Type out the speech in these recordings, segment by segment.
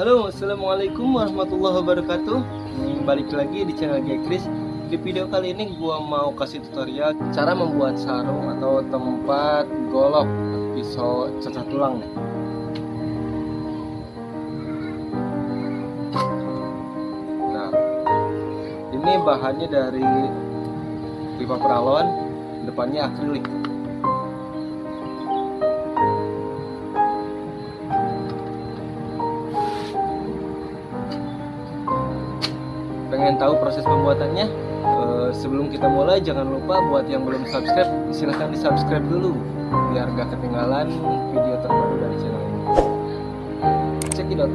Halo, assalamualaikum warahmatullahi wabarakatuh. Balik lagi di channel Gekris. Di video kali ini gua mau kasih tutorial cara membuat sarung atau tempat golok pisau cacah tulang. Nah, ini bahannya dari pipa peralon, depannya akrilik. Pengen tahu proses pembuatannya Eh, sebelum kita mulai jangan lupa buat yang belum subscribe silahkan di subscribe dulu biar gak ketinggalan video terbaru dari channel ini. Cekidot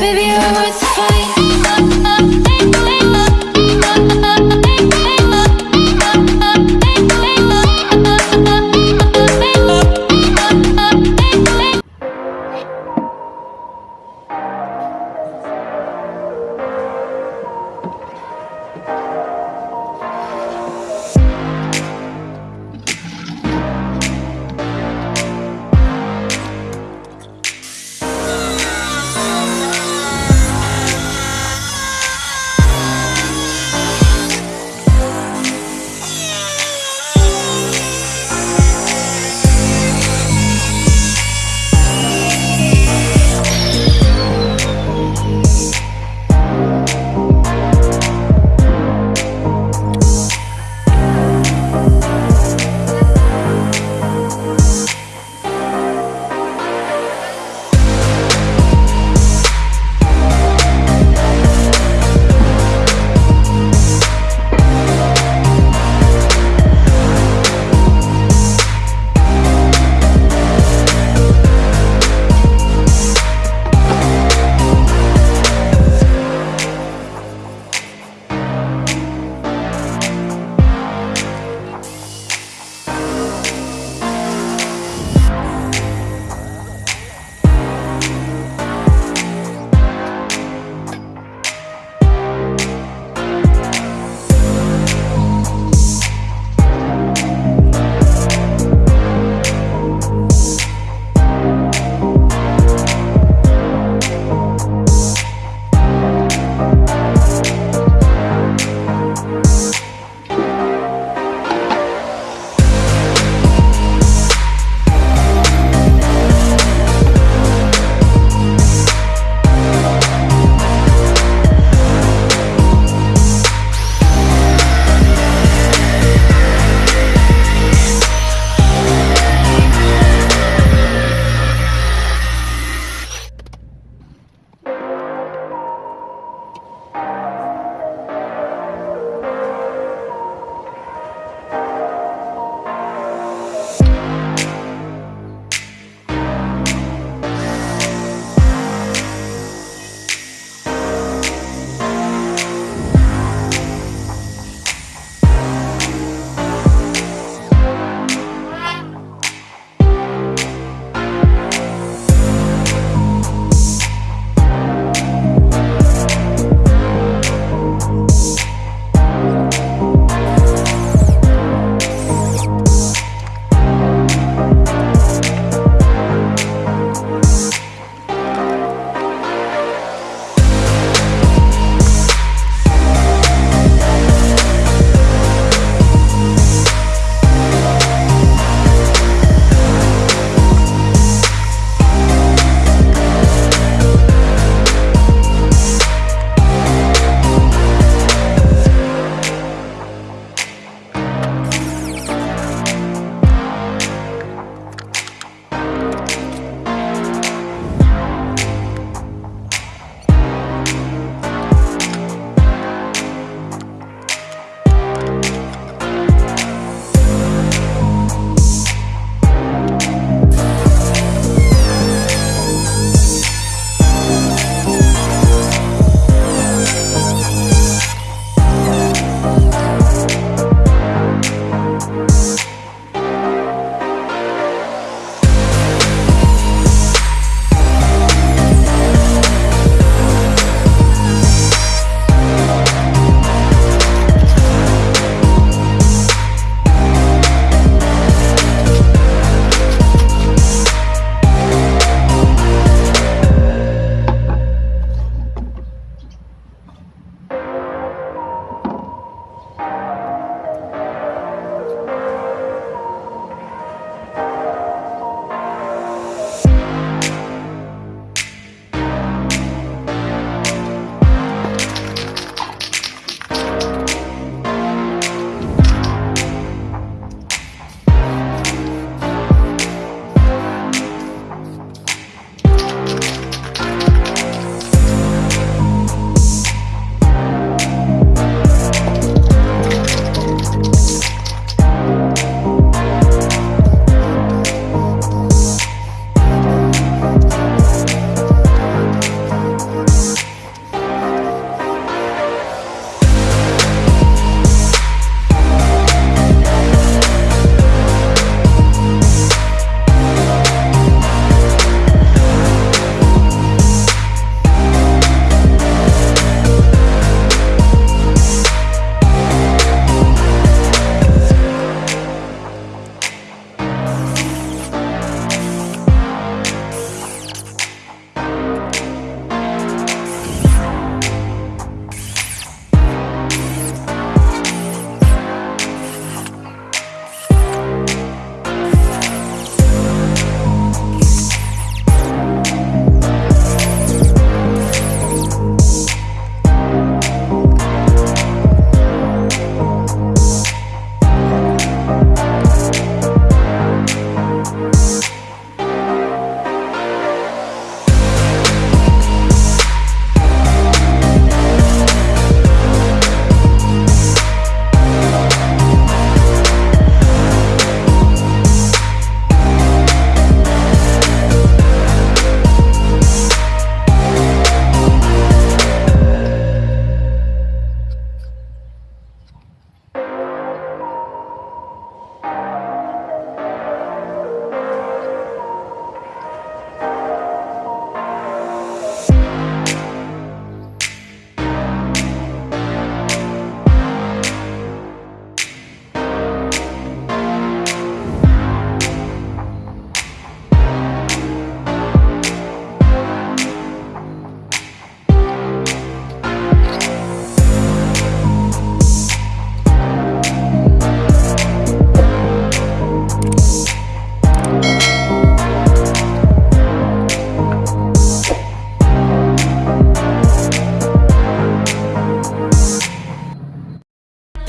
Baby, you're worth the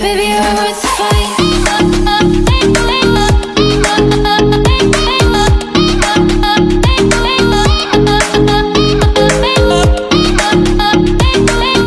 Baby, you're worth the fight.